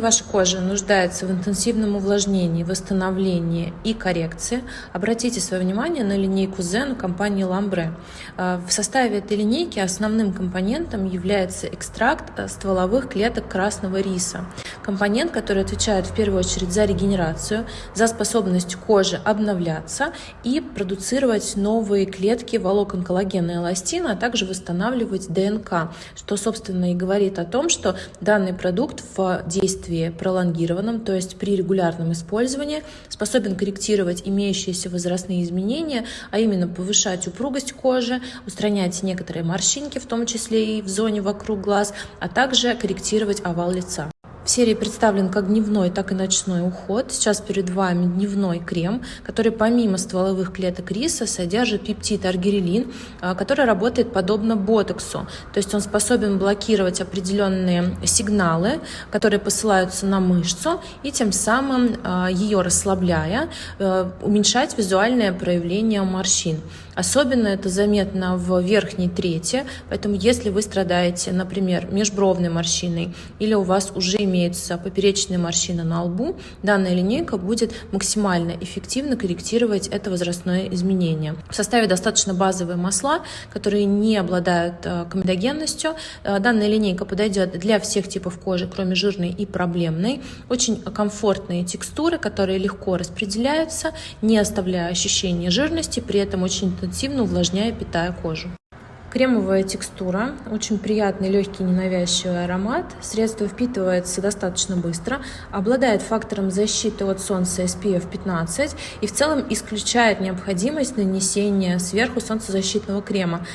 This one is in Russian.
Ваша кожа нуждается в интенсивном увлажнении, восстановлении и коррекции. Обратите свое внимание на линейку Zen компании Lambre. А, в составе этой линейки основным компонентом является экстракт э, стволовых клеток красного риса. Компонент, который отвечает в первую очередь за регенерацию, за способность кожи обновляться и продуцировать новые клетки волокон коллагена и эластина, а также восстанавливать ДНК, что, собственно, и говорит о том, что данный продукт в действии пролонгированном, то есть при регулярном использовании, способен корректировать имеющиеся возрастные изменения, а именно повышать упругость кожи, устранять некоторые морщинки, в том числе и в зоне вокруг глаз, а также корректировать овал лица. В серии представлен как дневной, так и ночной уход. Сейчас перед вами дневной крем, который помимо стволовых клеток риса содержит пептид аргирелин, а, который работает подобно ботоксу. То есть он способен блокировать определенные сигналы, которые посылаются на мышцу, и тем самым а, ее расслабляя, а, уменьшать визуальное проявление морщин. Особенно это заметно в верхней трети, поэтому если вы страдаете, например, межбровной морщиной или у вас уже имеются поперечные морщины на лбу, данная линейка будет максимально эффективно корректировать это возрастное изменение. В составе достаточно базовые масла, которые не обладают э, комедогенностью. Э, данная линейка подойдет для всех типов кожи, кроме жирной и проблемной. Очень комфортные текстуры, которые легко распределяются, не оставляя ощущения жирности, при этом очень интенсивно увлажняя, питая кожу. Кремовая текстура, очень приятный, легкий, ненавязчивый аромат. Средство впитывается достаточно быстро, обладает фактором защиты от солнца SPF 15 и в целом исключает необходимость нанесения сверху солнцезащитного крема.